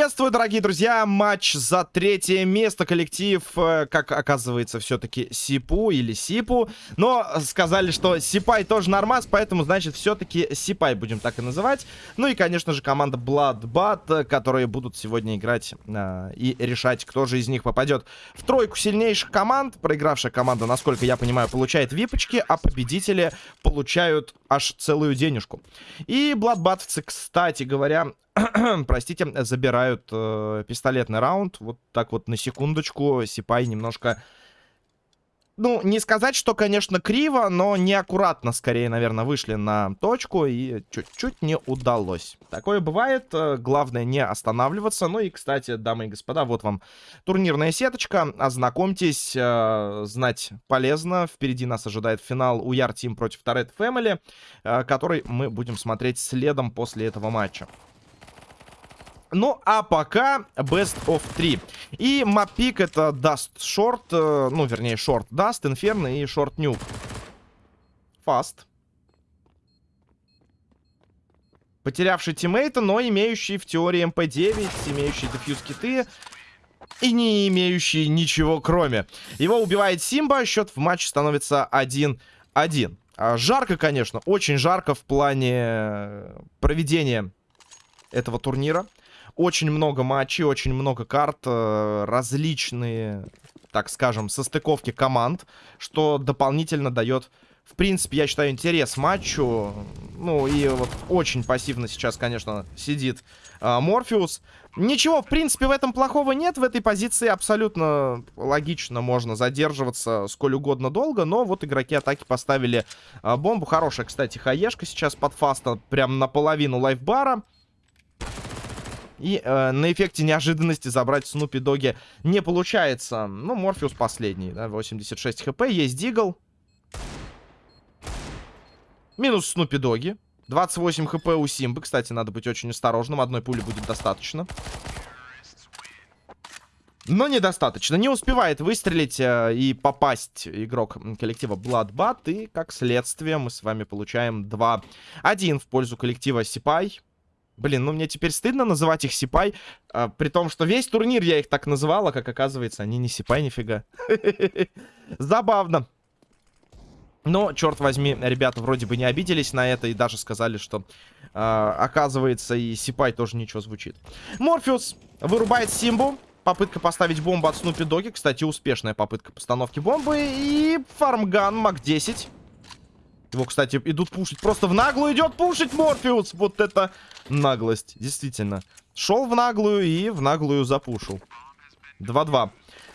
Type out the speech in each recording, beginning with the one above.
Приветствую, дорогие друзья! Матч за третье место. Коллектив, э, как оказывается, все-таки Сипу или Сипу. Но сказали, что Сипай тоже нормас, поэтому, значит, все-таки Сипай будем так и называть. Ну и, конечно же, команда Bloodbat, которые будут сегодня играть э, и решать, кто же из них попадет в тройку сильнейших команд. Проигравшая команда, насколько я понимаю, получает випочки, а победители получают аж целую денежку. И Bloodbatовцы, кстати говоря, простите, забирают э, пистолетный раунд. Вот так вот на секундочку. Сипай немножко... Ну, не сказать, что, конечно, криво, но неаккуратно, скорее, наверное, вышли на точку и чуть-чуть не удалось. Такое бывает. Э, главное не останавливаться. Ну и, кстати, дамы и господа, вот вам турнирная сеточка. Ознакомьтесь, э, знать полезно. Впереди нас ожидает финал Уяр Тим против Торет Family, э, который мы будем смотреть следом после этого матча. Ну, а пока Best of 3. И мапик это Dust Short, э, ну, вернее, Short Dust, Inferno и Short Nuke. Fast. Потерявший тиммейта, но имеющий в теории МП-9, имеющий defuse киты и не имеющий ничего кроме. Его убивает Симба, счет в матче становится 1-1. А, жарко, конечно, очень жарко в плане проведения этого турнира. Очень много матчей, очень много карт, э, различные, так скажем, состыковки команд, что дополнительно дает, в принципе, я считаю, интерес матчу. Ну, и вот очень пассивно сейчас, конечно, сидит э, Морфеус. Ничего, в принципе, в этом плохого нет. В этой позиции абсолютно логично можно задерживаться сколь угодно долго. Но вот игроки атаки поставили э, бомбу. Хорошая, кстати, хаешка сейчас под фаста. Прям наполовину лайфбара. И э, на эффекте неожиданности забрать Снупи Доги не получается. Ну, Морфеус последний, да, 86 хп. Есть Дигл. Минус Снупи Доги. 28 хп у Симбы. Кстати, надо быть очень осторожным. Одной пули будет достаточно. Но недостаточно. Не успевает выстрелить э, и попасть игрок коллектива Bloodbat. И, как следствие, мы с вами получаем 2-1 в пользу коллектива Сипай. Блин, ну мне теперь стыдно называть их Сипай, а, при том, что весь турнир я их так называла, как оказывается, они не Сипай нифига. Забавно. Но, черт возьми, ребята вроде бы не обиделись на это и даже сказали, что, э, оказывается, и Сипай тоже ничего звучит. Морфеус вырубает Симбу. Попытка поставить бомбу от Снупи Доги. Кстати, успешная попытка постановки бомбы. И фармган МАК-10. Его, кстати, идут пушить. Просто в наглую идет пушить Морфеус. Вот это наглость. Действительно. Шел в наглую и в наглую запушил. 2-2.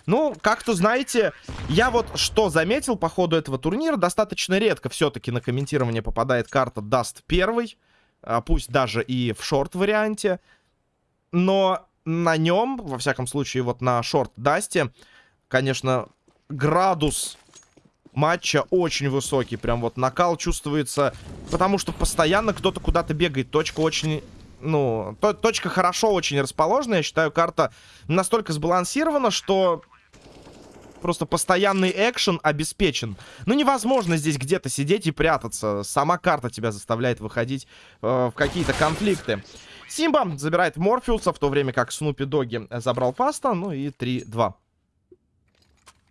Ну, как-то, знаете, я вот что заметил по ходу этого турнира, достаточно редко все-таки на комментирование попадает карта Даст первый, а пусть даже и в short-варианте, но на нем, во всяком случае, вот на шорт-дасте, конечно, градус матча очень высокий. Прям вот накал чувствуется, потому что постоянно кто-то куда-то бегает. Точка очень... Ну, то, точка хорошо очень расположена. Я считаю, карта настолько сбалансирована, что просто постоянный экшен обеспечен. Ну, невозможно здесь где-то сидеть и прятаться. Сама карта тебя заставляет выходить э, в какие-то конфликты. Симба забирает Морфеуса, в то время как Снупи Доги забрал Фаста. Ну и 3-2.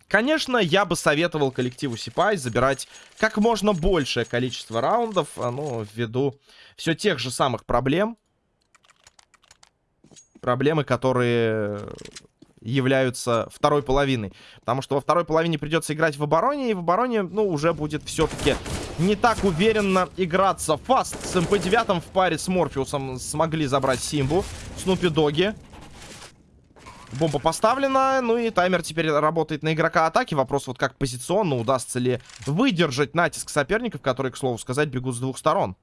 Конечно, я бы советовал коллективу Сипай забирать как можно большее количество раундов, а, ну, ввиду все тех же самых проблем. Проблемы, которые являются второй половиной. Потому что во второй половине придется играть в обороне, и в обороне, ну, уже будет все-таки не так уверенно играться. Фаст с МП-9 в паре с Морфеусом смогли забрать Симбу. Снупи Доги Бомба поставлена, ну и таймер теперь работает на игрока атаки. Вопрос вот как позиционно, удастся ли выдержать натиск соперников, которые, к слову сказать, бегут с двух сторон.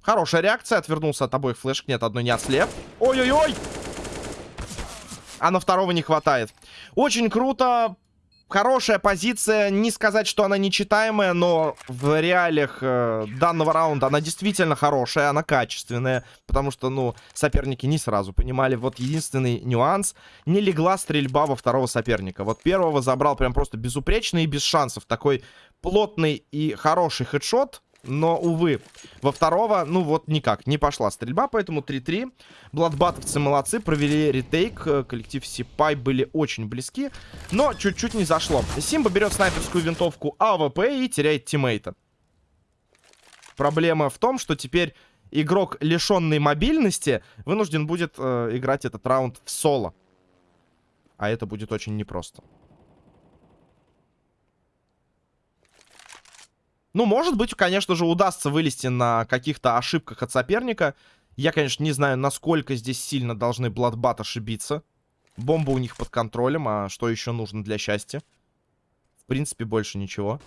Хорошая реакция, отвернулся от обоих флешек, нет, одной не отслеп. Ой-ой-ой! А на второго не хватает. Очень круто, Хорошая позиция, не сказать, что она нечитаемая, но в реалиях э, данного раунда она действительно хорошая, она качественная, потому что, ну, соперники не сразу понимали. Вот единственный нюанс, не легла стрельба во второго соперника. Вот первого забрал прям просто безупречно и без шансов. Такой плотный и хороший хедшот Но, увы, во второго, ну вот никак, не пошла стрельба, поэтому 3-3. Бладбатовцы молодцы, провели retake. Э, коллектив Сипай были очень близки, но чуть-чуть не зашло. Симба берет снайперскую винтовку АВП и теряет тиммейта. Проблема в том, что теперь игрок, лишенный мобильности, вынужден будет э, играть этот раунд в соло. А это будет очень непросто. Ну, может быть, конечно же, удастся вылезти на каких-то ошибках от соперника. Я, конечно, не знаю, насколько здесь сильно должны Бладбат ошибиться. Бомба у них под контролем, а что еще нужно для счастья? В принципе, больше ничего.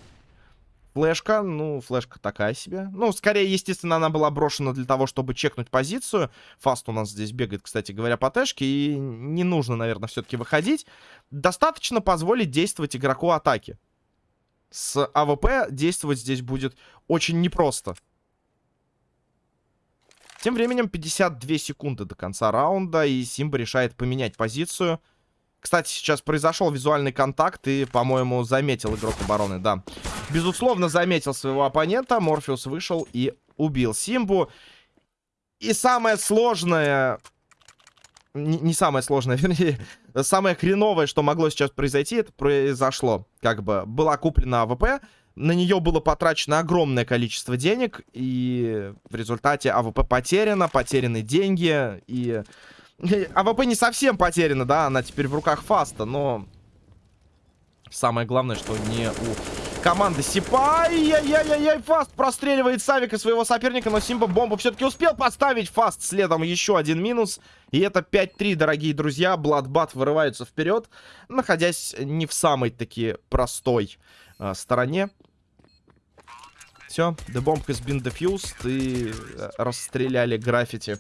Флешка, ну, флешка такая себе. Ну, скорее, естественно, она была брошена для того, чтобы чекнуть позицию. Фаст у нас здесь бегает, кстати говоря, по тэшке. И не нужно, наверное, все-таки выходить. Достаточно позволить действовать игроку атаки с АВП действовать здесь будет очень непросто. Тем временем 52 секунды до конца раунда, и Симба решает поменять позицию. Кстати, сейчас произошел визуальный контакт, и, по-моему, заметил игрок обороны, да. Безусловно, заметил своего оппонента, Морфеус вышел и убил Симбу. И самое сложное не, не самое сложное, вернее, самое хреновое, что могло сейчас произойти, это произошло. Как бы была куплена АВП, на нее было потрачено огромное количество денег, и в результате АВП потеряна, потеряны деньги, и... АВП не совсем потеряна, да, она теперь в руках Фаста, но... Самое главное, что не у команды Сипа. Яй-яй-яй, Фаст простреливает Савика своего соперника, но Симба бомбу все-таки успел поставить. Фаст следом еще один минус. И это 5-3, дорогие друзья. Бладбат вырываются вперед, находясь не в самой таки простой э, стороне. Все, the bomb has been defused. И э, расстреляли граффити,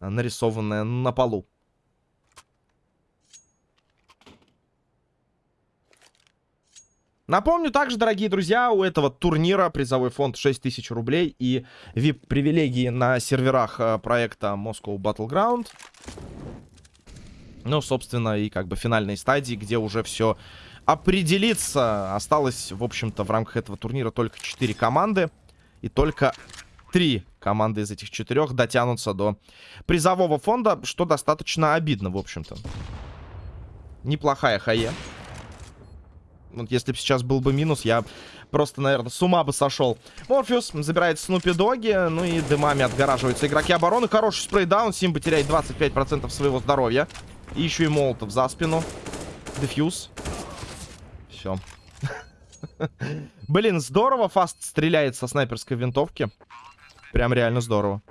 нарисованное на полу. Напомню также, дорогие друзья, у этого турнира призовой фонд 6000 рублей и VIP-привилегии на серверах э, проекта Moscow Battleground. Ну, собственно, и как бы финальной стадии, где уже все определится. Осталось, в общем-то, в рамках этого турнира только 4 команды. И только 3 команды из этих четырех дотянутся до призового фонда, что достаточно обидно, в общем-то. Неплохая хае. Вот если бы сейчас был бы минус, я просто, наверное, с ума бы сошел. Морфеус забирает Снупи Доги, ну и дымами отгораживаются игроки обороны. Хороший спрейдаун, Симба теряет 25% своего здоровья. И еще и Молотов за спину. Дефьюз. Все. Блин, здорово Фаст стреляет со снайперской винтовки. Прям реально здорово.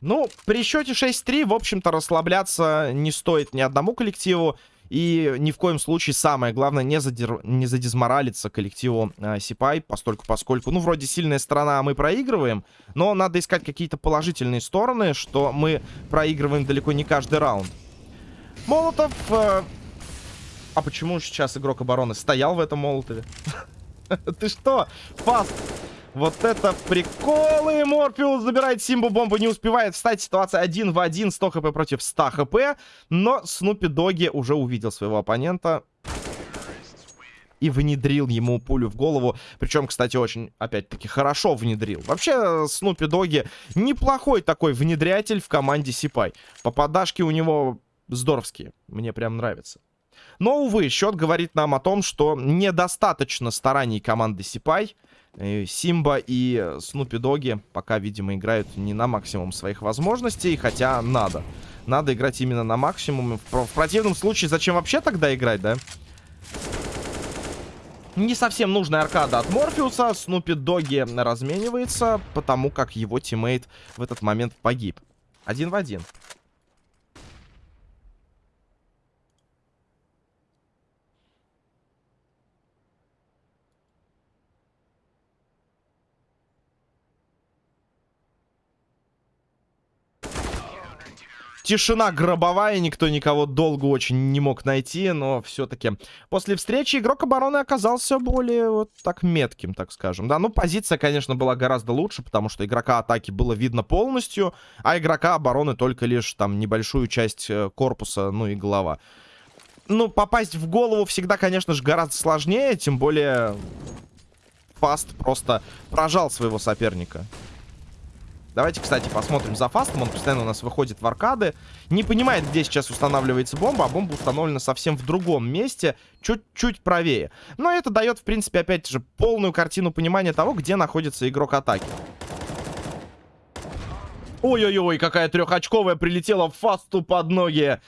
Ну, при счете 6-3, в общем-то, расслабляться не стоит ни одному коллективу. И ни в коем случае самое главное не, задер... не задизморалиться коллективу э, Сипай, постольку поскольку, ну, вроде сильная сторона, а мы проигрываем, но надо искать какие-то положительные стороны, что мы проигрываем далеко не каждый раунд. Молотов... Э... А почему сейчас игрок обороны стоял в этом Молотове? Ты что? Фаст! Вот это приколы! Морфеус забирает Симбу бомбу, не успевает встать. Ситуация 1 в 1, 100 хп против 100 хп. Но Снупи Доги уже увидел своего оппонента. И внедрил ему пулю в голову. Причем, кстати, очень, опять-таки, хорошо внедрил. Вообще, Снупи Доги неплохой такой внедрятель в команде Сипай. Попадашки у него здоровские. Мне прям нравится. Но, увы, счет говорит нам о том, что недостаточно стараний команды Сипай. Симба и Снупи Доги пока, видимо, играют не на максимум своих возможностей, хотя надо. Надо играть именно на максимум. В, в противном случае, зачем вообще тогда играть, да? Не совсем нужная аркада от Морфеуса. Снупи Доги разменивается, потому как его тиммейт в этот момент погиб. Один в один. Тишина гробовая, никто никого долго очень не мог найти, но все-таки после встречи игрок обороны оказался более вот так метким, так скажем. Да, ну позиция, конечно, была гораздо лучше, потому что игрока атаки было видно полностью, а игрока обороны только лишь там небольшую часть э, корпуса, ну и голова. ну, попасть в голову всегда, конечно же, гораздо сложнее. Тем более, Фаст просто прожал своего соперника. Давайте, кстати, посмотрим за Фастом. Он постоянно у нас выходит в аркады. Не понимает, где сейчас устанавливается бомба, а бомба установлена совсем в другом месте, чуть-чуть правее. Но это дает, в принципе, опять же, полную картину понимания того, где находится игрок атаки. Ой-ой-ой, какая трехочковая прилетела Фасту под ноги.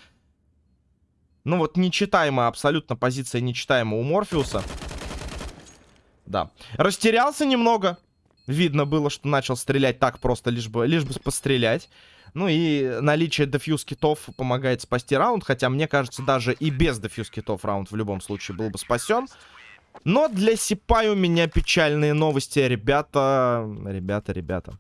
Ну вот, нечитаемая, абсолютно позиция нечитаемая у Морфеуса. Да. Растерялся немного. Видно было, что начал стрелять так просто, лишь бы, лишь бы пострелять. Ну и наличие дефьюз китов помогает спасти раунд. Хотя, мне кажется, даже и без дефьюз китов раунд в любом случае был бы спасен. Но для Сипай у меня печальные новости, ребята. Ребята, ребята.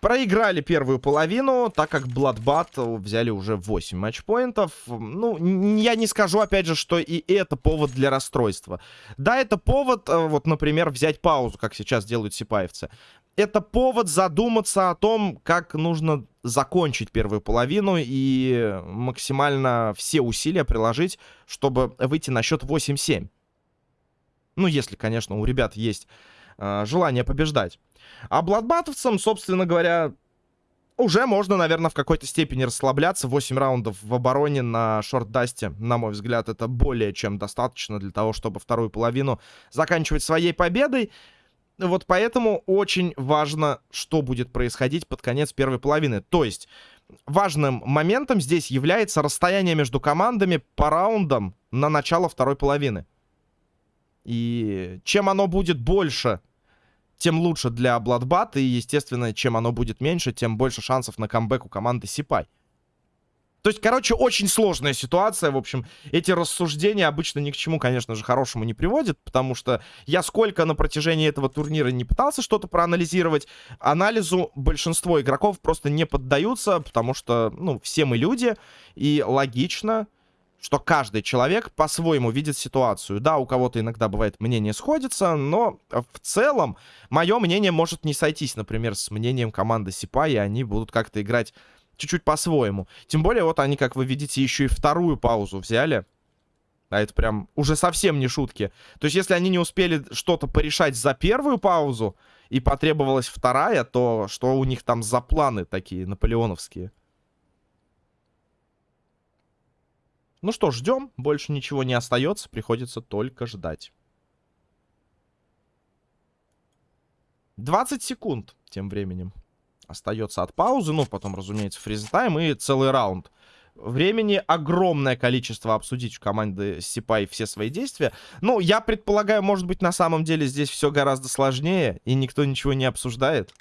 Проиграли первую половину, так как Bloodbath взяли уже 8 матчпоинтов. Ну, я не скажу, опять же, что и это повод для расстройства. Да, это повод, э, вот, например, взять паузу, как сейчас делают сипаевцы. Это повод задуматься о том, как нужно закончить первую половину и максимально все усилия приложить, чтобы выйти на счет 8-7. Ну, если, конечно, у ребят есть э, желание побеждать. А бладбатовцам, собственно говоря, уже можно, наверное, в какой-то степени расслабляться. 8 раундов в обороне на шорт-дасте, на мой взгляд, это более чем достаточно для того, чтобы вторую половину заканчивать своей победой. Вот поэтому очень важно, что будет происходить под конец первой половины. То есть важным моментом здесь является расстояние между командами по раундам на начало второй половины. И чем оно будет больше, тем лучше для Bloodbath. И, естественно, чем оно будет меньше, тем больше шансов на камбэк у команды Сипай. То есть, короче, очень сложная ситуация. В общем, эти рассуждения обычно ни к чему, конечно же, хорошему не приводят, потому что я сколько на протяжении этого турнира не пытался что-то проанализировать, анализу большинство игроков просто не поддаются, потому что, ну, все мы люди, и логично, что каждый человек по-своему видит ситуацию. Да, у кого-то иногда бывает мнение сходится, но в целом мое мнение может не сойтись, например, с мнением команды Сипа, и они будут как-то играть чуть-чуть по-своему. Тем более, вот они, как вы видите, еще и вторую паузу взяли. А это прям уже совсем не шутки. То есть, если они не успели что-то порешать за первую паузу, и потребовалась вторая, то что у них там за планы такие наполеоновские? Ну что, ждем. Больше ничего не остается. Приходится только ждать. 20 секунд тем временем остается от паузы. Ну, потом, разумеется, фризтайм и целый раунд. Времени огромное количество обсудить у команды Сипай все свои действия. Ну, я предполагаю, может быть, на самом деле здесь все гораздо сложнее, и никто ничего не обсуждает.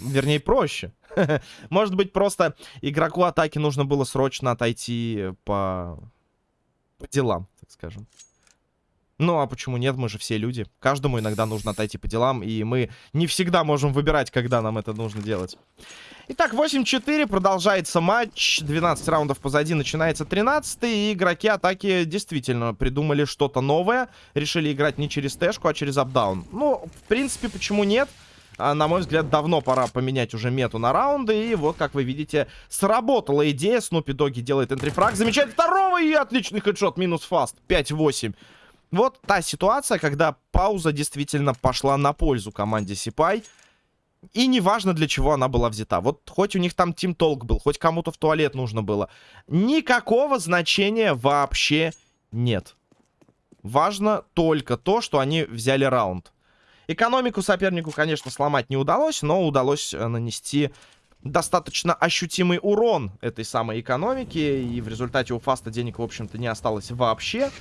Вернее, проще. Может быть, просто игроку атаки нужно было срочно отойти по... по делам, так скажем. Ну, а почему нет? Мы же все люди. Каждому иногда нужно отойти по делам, и мы не всегда можем выбирать, когда нам это нужно делать. Итак, 8-4, продолжается матч. 12 раундов позади, начинается 13 и игроки атаки действительно придумали что-то новое. Решили играть не через тэшку, а через апдаун. Ну, в принципе, почему нет? А, на мой взгляд, давно пора поменять уже мету на раунды. И вот, как вы видите, сработала идея. Снупи Доги делает энтрифраг. Замечает второго и отличный хедшот. Минус фаст. 5-8. Вот та ситуация, когда пауза действительно пошла на пользу команде Сипай. И неважно, для чего она была взята. Вот хоть у них там Тим Толк был, хоть кому-то в туалет нужно было. Никакого значения вообще нет. Важно только то, что они взяли раунд. Экономику сопернику, конечно, сломать не удалось, но удалось э, нанести достаточно ощутимый урон этой самой экономике. И в результате у Фаста денег, в общем-то, не осталось вообще.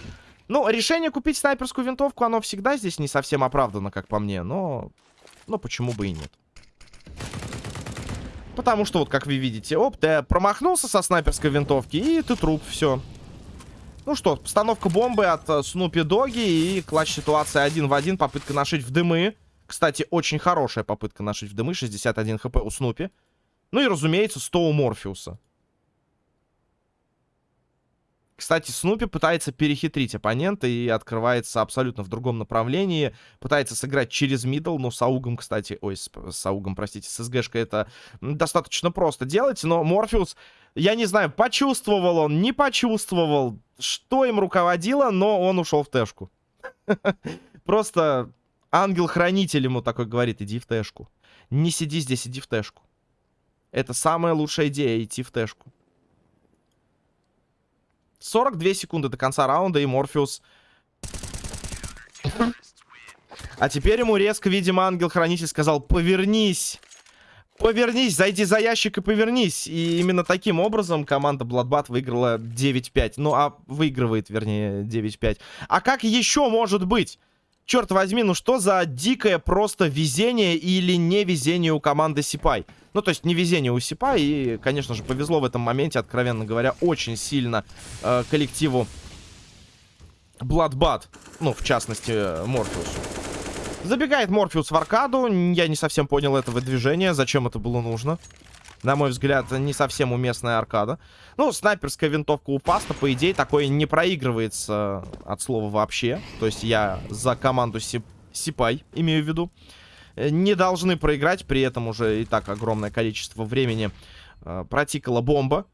Ну, решение купить снайперскую винтовку, оно всегда здесь не совсем оправдано, как по мне. Но, но почему бы и нет. Потому что, вот как вы видите, оп, ты промахнулся со снайперской винтовки, и ты труп, все. Ну что, постановка бомбы от Снупи Доги и клатч ситуация один в один. Попытка нашить в дымы. Кстати, очень хорошая попытка нашить в дымы. 61 хп у Снупи. Ну и, разумеется, 100 у Морфеуса. Кстати, Снупи пытается перехитрить оппонента и открывается абсолютно в другом направлении. Пытается сыграть через мидл, но с Аугом, кстати... Ой, с, с Аугом, простите, с СГшкой это достаточно просто делать. Но Морфеус Я не знаю, почувствовал он, не почувствовал, что им руководило, но он ушел в тэшку. Просто ангел-хранитель ему такой говорит, иди в тэшку. Не сиди здесь, иди в тэшку. Это самая лучшая идея, идти в тэшку. 42 секунды до конца раунда, и Морфеус... А теперь ему резко, видимо, ангел-хранитель сказал, повернись. Повернись, зайди за ящик и повернись. И именно таким образом команда Bloodbath выиграла 9-5. Ну, а выигрывает, вернее, 9-5. А как еще может быть? Черт возьми, ну что за дикое просто везение или невезение у команды Сипай? Ну, то есть не везение у Сипай. И, конечно же, повезло в этом моменте, откровенно говоря, очень сильно э, коллективу Bloodbath. Ну, в частности, Морфеусу. Забегает Морфеус в аркаду. Я не совсем понял этого движения. Зачем это было нужно? На мой взгляд, не совсем уместная аркада. Ну, снайперская винтовка у Паста, по идее, такое не проигрывается от слова вообще. То есть я за команду Сип... Сипай имею в виду. Э, не должны проиграть, при этом уже и так огромное количество времени э, протикала бомба.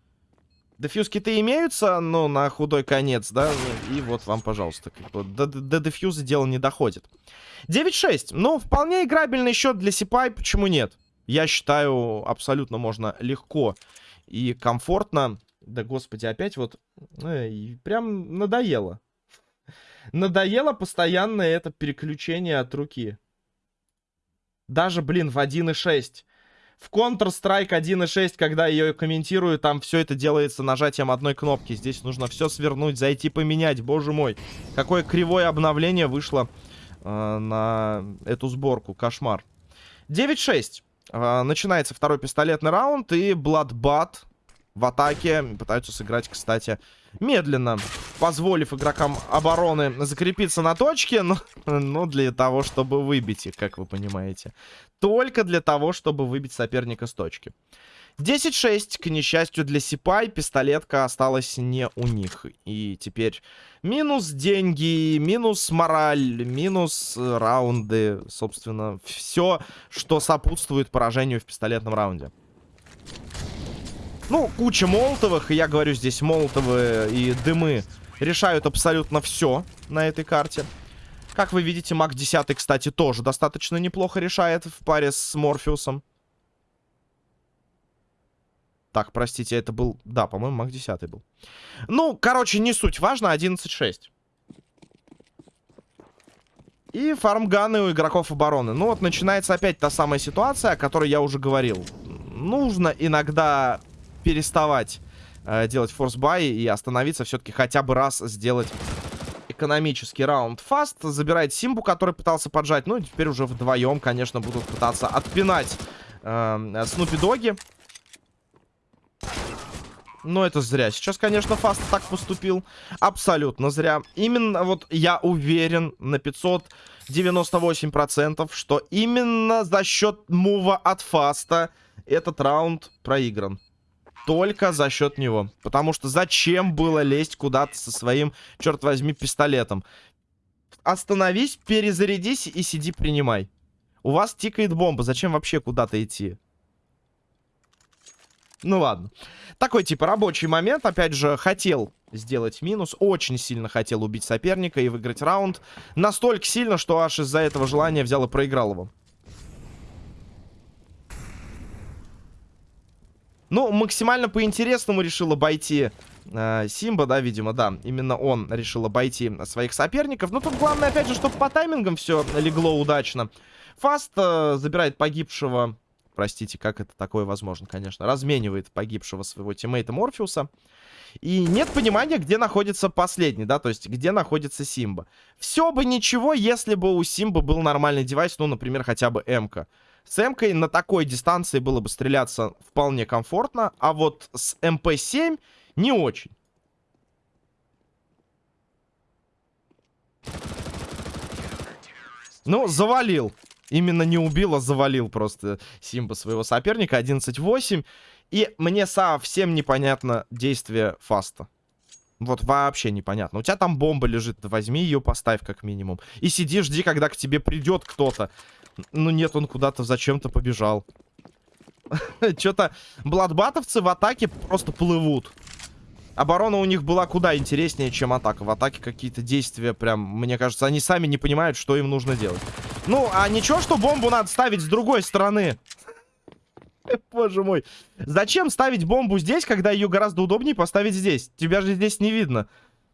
Дефьюз-киты имеются, но на худой конец, да? И вот вам, пожалуйста. Как бы до, до дефьюза дело не доходит. 9-6. Ну, вполне играбельный счет для Сипай, почему нет? Я считаю, абсолютно можно легко и комфортно. Да, господи, опять вот... Эй, прям надоело. Надоело постоянно это переключение от руки. Даже, блин, в 1.6. В Counter-Strike 1.6, когда ее комментирую, там все это делается нажатием одной кнопки. Здесь нужно все свернуть, зайти поменять. Боже мой, какое кривое обновление вышло э, на эту сборку. Кошмар. 9-6. Э, начинается второй пистолетный раунд, и Bloodbath в атаке пытаются сыграть, кстати, медленно, позволив игрокам обороны закрепиться на точке, но, но для того, чтобы выбить их, как вы понимаете. Только для того, чтобы выбить соперника с точки. 10-6, к несчастью для Сипай, пистолетка осталась не у них. И теперь минус деньги, минус мораль, минус раунды, собственно, все, что сопутствует поражению в пистолетном раунде. Ну, куча молотовых, и я говорю здесь молотовы и дымы решают абсолютно все на этой карте. Как вы видите, маг 10, кстати, тоже достаточно неплохо решает в паре с Морфеусом. Так, простите, это был... Да, по-моему, маг 10 был. Ну, короче, не суть. Важно 11-6. И фармганы у игроков обороны. Ну вот начинается опять та самая ситуация, о которой я уже говорил. Нужно иногда переставать э, делать форсбай и остановиться все-таки хотя бы раз сделать экономический раунд. Фаст забирает Симбу, который пытался поджать. Ну и теперь уже вдвоем, конечно, будут пытаться отпинать э, Снупи Доги. Но это зря. Сейчас, конечно, Фаст так поступил. Абсолютно зря. Именно вот я уверен на 598%, что именно за счет мува от Фаста этот раунд проигран только за счет него. Потому что зачем было лезть куда-то со своим, черт возьми, пистолетом? Остановись, перезарядись и сиди принимай. У вас тикает бомба, зачем вообще куда-то идти? Ну ладно. Такой типа рабочий момент. Опять же, хотел сделать минус. Очень сильно хотел убить соперника и выиграть раунд. Настолько сильно, что аж из-за этого желания взял и проиграл его. Ну, максимально по-интересному решил обойти э, Симба, да, видимо, да. Именно он решил обойти своих соперников. Но тут главное, опять же, чтобы по таймингам все легло удачно. Фаст э, забирает погибшего... Простите, как это такое возможно, конечно. Разменивает погибшего своего тиммейта Морфеуса. И нет понимания, где находится последний, да, то есть где находится Симба. Все бы ничего, если бы у Симба был нормальный девайс, ну, например, хотя бы М-ка. С М-кой на такой дистанции было бы стреляться вполне комфортно, а вот с МП-7 не очень. Ну, завалил. Именно не убил, а завалил просто Симба своего соперника. 11-8. И мне совсем непонятно действие Фаста. Вот вообще непонятно. У тебя там бомба лежит, возьми ее, поставь как минимум. И сиди, жди, когда к тебе придет кто-то. Ну нет, он куда-то зачем-то побежал. Что-то бладбатовцы в атаке просто плывут. Оборона у них была куда интереснее, чем атака. В атаке какие-то действия прям, мне кажется, они сами не понимают, что им нужно делать. Ну, а ничего, что бомбу надо ставить с другой стороны. Боже мой. Зачем ставить бомбу здесь, когда ее гораздо удобнее поставить здесь? Тебя же здесь не видно.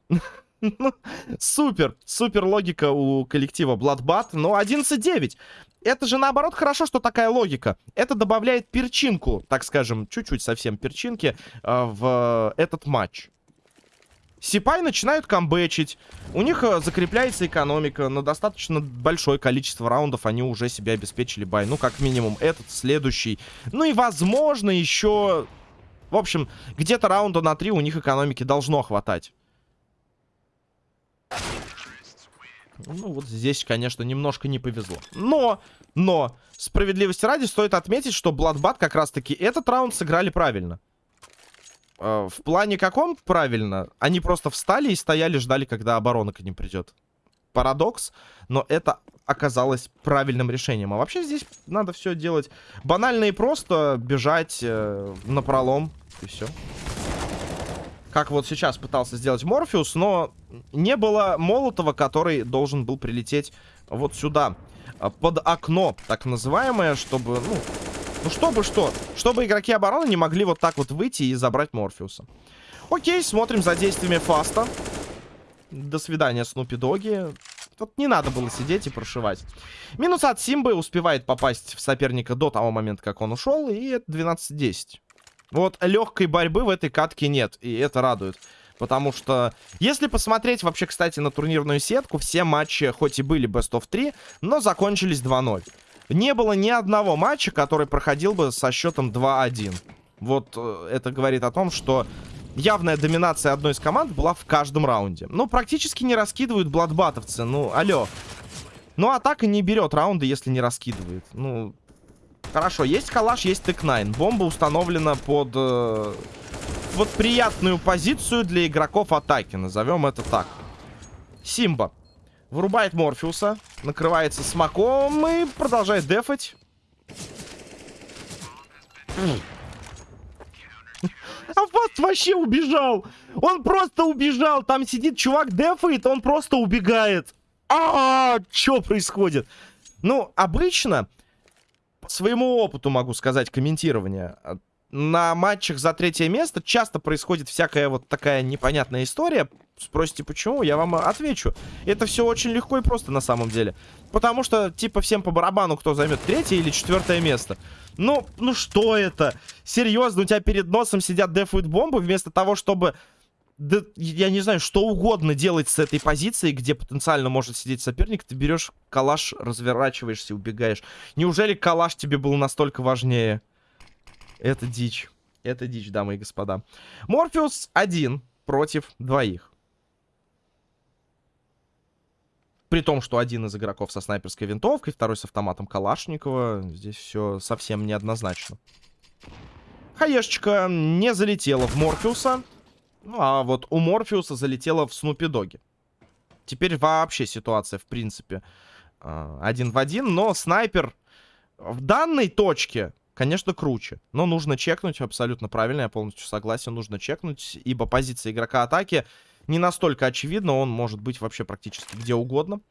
Ну, супер, супер логика у коллектива Bloodbath. Но 11-9. Это же наоборот хорошо, что такая логика. Это добавляет перчинку, так скажем, чуть-чуть совсем перчинки э, в этот матч. Сипай начинают камбэчить. У них э, закрепляется экономика. На достаточно большое количество раундов они уже себе обеспечили бай. Ну, как минимум, этот, следующий. Ну и, возможно, еще... В общем, где-то раунда на три у них экономики должно хватать. Ну, вот здесь, конечно, немножко не повезло. Но, но, справедливости ради, стоит отметить, что Bloodbath как раз-таки этот раунд сыграли правильно. Э, в плане каком правильно? Они просто встали и стояли, ждали, когда оборона к ним придет. Парадокс, но это оказалось правильным решением. А вообще здесь надо все делать банально и просто, бежать э, на пролом, и все как вот сейчас пытался сделать Морфеус, но не было Молотова, который должен был прилететь вот сюда, а, под окно, так называемое, чтобы, ну, ну чтобы что, чтобы игроки обороны не могли вот так вот выйти и забрать Морфеуса. Окей, смотрим за действиями Фаста. До свидания, Снупи Доги. Тут не надо было сидеть и прошивать. Минус от Симбы успевает попасть в соперника до того момента, как он ушел, и это 12-10. Вот легкой борьбы в этой катке нет, и это радует. Потому что, если посмотреть вообще, кстати, на турнирную сетку, все матчи хоть и были Best of 3, но закончились 2-0. Не было ни одного матча, который проходил бы со счетом 2-1. Вот э, это говорит о том, что явная доминация одной из команд была в каждом раунде. Ну, практически не раскидывают бладбатовцы, ну, алло. Ну, атака не берет раунды, если не раскидывает. Ну, Хорошо, есть калаш, есть тык-9. Бомба установлена под... Э, вот приятную позицию для игроков атаки. Назовем это так. Симба. Вырубает Морфеуса. Накрывается смоком и продолжает дефать. А вот вообще убежал. Он просто убежал. Там сидит чувак дефает, он просто убегает. А, -а, -а что происходит? Ну, обычно своему опыту могу сказать комментирование. На матчах за третье место часто происходит всякая вот такая непонятная история. Спросите, почему? Я вам отвечу. Это все очень легко и просто на самом деле. Потому что, типа, всем по барабану, кто займет третье или четвертое место. Ну, ну что это? Серьезно, у тебя перед носом сидят дефуют бомбы вместо того, чтобы да, я не знаю, что угодно делать с этой позиции, где потенциально может сидеть соперник, ты берешь калаш, разворачиваешься, убегаешь. Неужели калаш тебе был настолько важнее? Это дичь. Это дичь, дамы и господа. Морфеус один против двоих. При том, что один из игроков со снайперской винтовкой, второй с автоматом Калашникова. Здесь все совсем неоднозначно. Хаешечка не залетела в Морфеуса. Ну, а вот у Морфеуса залетело в Снупи Доги. Теперь вообще ситуация, в принципе, а, один в один. Но снайпер в данной точке, конечно, круче. Но нужно чекнуть, абсолютно правильно, я полностью согласен. Нужно чекнуть, ибо позиция игрока атаки не настолько очевидно, он может быть вообще практически где угодно.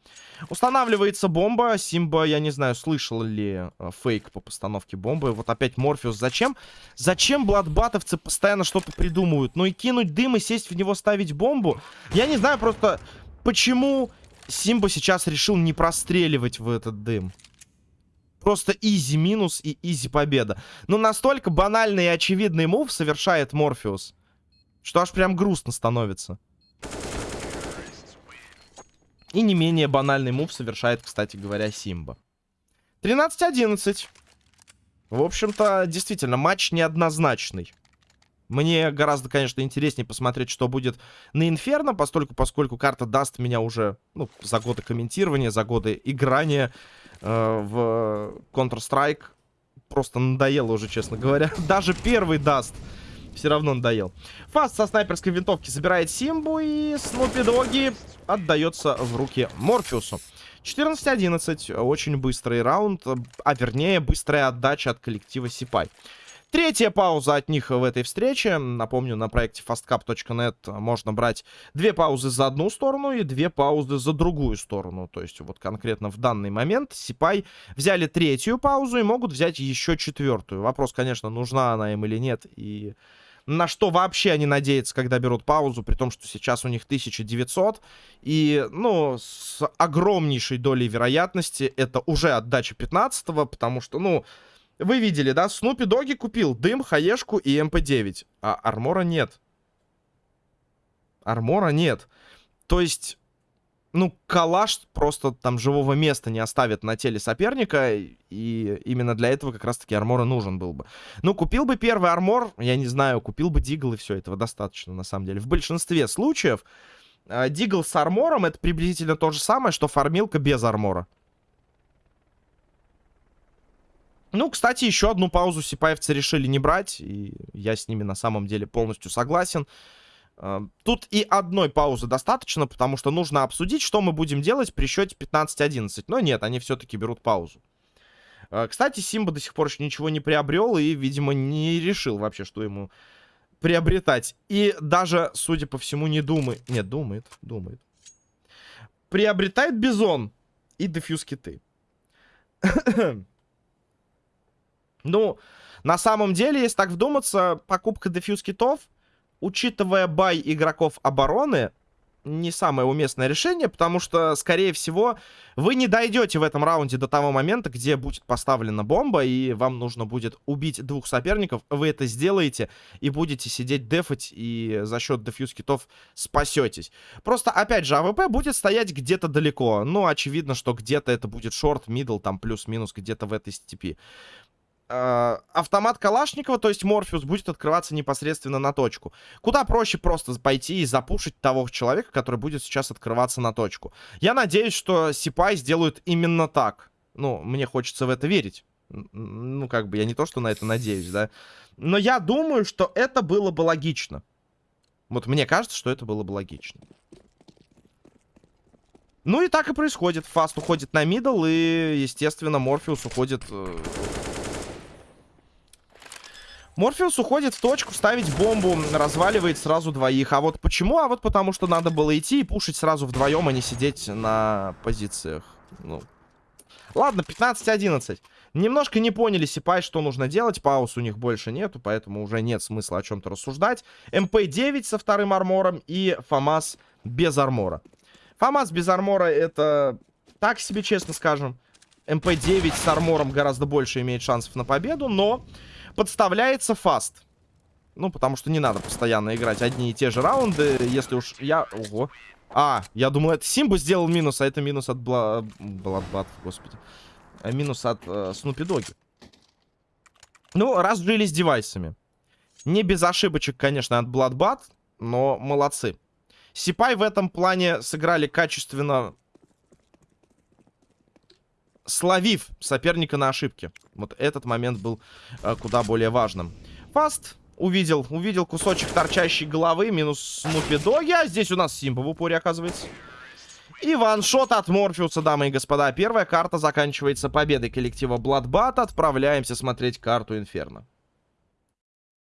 Устанавливается бомба. Симба, я не знаю, слышал ли э, фейк по постановке бомбы. Вот опять Морфеус. Зачем? Зачем бладбатовцы постоянно что-то придумывают? Ну и кинуть дым и сесть в него ставить бомбу? Я не знаю просто, почему Симба сейчас решил не простреливать в этот дым. Просто easy минус и easy победа. Но настолько банальный и очевидный move совершает Морфеус, что аж прям грустно становится. И не менее банальный move совершает, кстати говоря, Симба. 13-11. В общем-то, действительно, матч неоднозначный. Мне гораздо, конечно, интереснее посмотреть, что будет на Инферно, поскольку, поскольку карта даст меня уже ну, за годы комментирования, за годы играния э, в Counter-Strike. Просто надоело уже, честно говоря. Даже первый даст все равно надоел. Фаст со снайперской винтовки забирает Симбу и Снупи Доги отдается в руки Морфеусу. 14-11. Очень быстрый раунд, а вернее быстрая отдача от коллектива Сипай. Третья пауза от них в этой встрече. Напомню, на проекте fastcap.net можно брать две паузы за одну сторону и две паузы за другую сторону. То есть вот конкретно в данный момент Сипай взяли третью паузу и могут взять еще четвертую. Вопрос, конечно, нужна она им или нет. И на что вообще они надеются, когда берут паузу, при том, что сейчас у них 1900. И, ну, с огромнейшей долей вероятности это уже отдача 15 потому что, ну, вы видели, да? Снупи Доги купил дым, хаешку и МП-9. А армора нет. Армора нет. То есть, ну, калаш просто там живого места не оставит на теле соперника. И именно для этого как раз-таки армора нужен был бы. Ну, купил бы первый армор, я не знаю, купил бы дигл и все, этого достаточно на самом деле. В большинстве случаев э, дигл с армором это приблизительно то же самое, что фармилка без армора. Ну, кстати, еще одну паузу сипаевцы решили не брать, и я с ними на самом деле полностью согласен. А, тут и одной паузы достаточно, потому что нужно обсудить, что мы будем делать при счете 15-11. Но нет, они все-таки берут паузу. А, кстати, Симба до сих пор еще ничего не приобрел и, видимо, не решил вообще, что ему приобретать. И даже, судя по всему, не думает. Нет, думает, думает. Приобретает Бизон и дефьюз киты. Ну, на самом деле, если так вдуматься, покупка дефьюз китов, учитывая бай игроков обороны, не самое уместное решение, потому что, скорее всего, вы не дойдете в этом раунде до того момента, где будет поставлена бомба, и вам нужно будет убить двух соперников. Вы это сделаете и будете сидеть дефать, и за счет дефьюз китов спасетесь. Просто, опять же, АВП будет стоять где-то далеко. Ну, очевидно, что где-то это будет short, middle, там плюс-минус где-то в этой степи. Э, автомат Калашникова, то есть Морфеус, будет открываться непосредственно на точку. Куда проще просто пойти и запушить того человека, который будет сейчас открываться на точку. Я надеюсь, что Сипай сделают именно так. Ну, мне хочется в это верить. Ну, как бы, я не то, что на это надеюсь, да. Но я думаю, что это было бы логично. Вот мне кажется, что это было бы логично. Ну и так и происходит. Фаст уходит на мидл, и, естественно, Морфеус уходит э, Морфеус уходит в точку, ставить бомбу, разваливает сразу двоих. А вот почему? А вот потому что надо было идти и пушить сразу вдвоем, а не сидеть на позициях. Ну. Ладно, 15-11. Немножко не поняли Сипай, что нужно делать. Пауз у них больше нету, поэтому уже нет смысла о чем-то рассуждать. МП-9 со вторым армором и ФАМАС без армора. ФАМАС без армора это так себе, честно скажем. МП-9 с армором гораздо больше имеет шансов на победу, но подставляется фаст. Ну, потому что не надо постоянно играть одни и те же раунды, если уж я... Ого. А, я думал, это Симба сделал минус, а это минус от Бла... Бладбат, господи. А минус от э, Снупи Доги. Ну, разжились девайсами. Не без ошибочек, конечно, от Бладбат, но молодцы. Сипай в этом плане сыграли качественно словив соперника на ошибке. Вот этот момент был э, куда более важным. Фаст увидел, увидел кусочек торчащей головы, минус Снупи Доги, а здесь у нас Симба в упоре оказывается. И ваншот от Морфеуса, дамы и господа. Первая карта заканчивается победой коллектива Bloodbat. Отправляемся смотреть карту Инферно.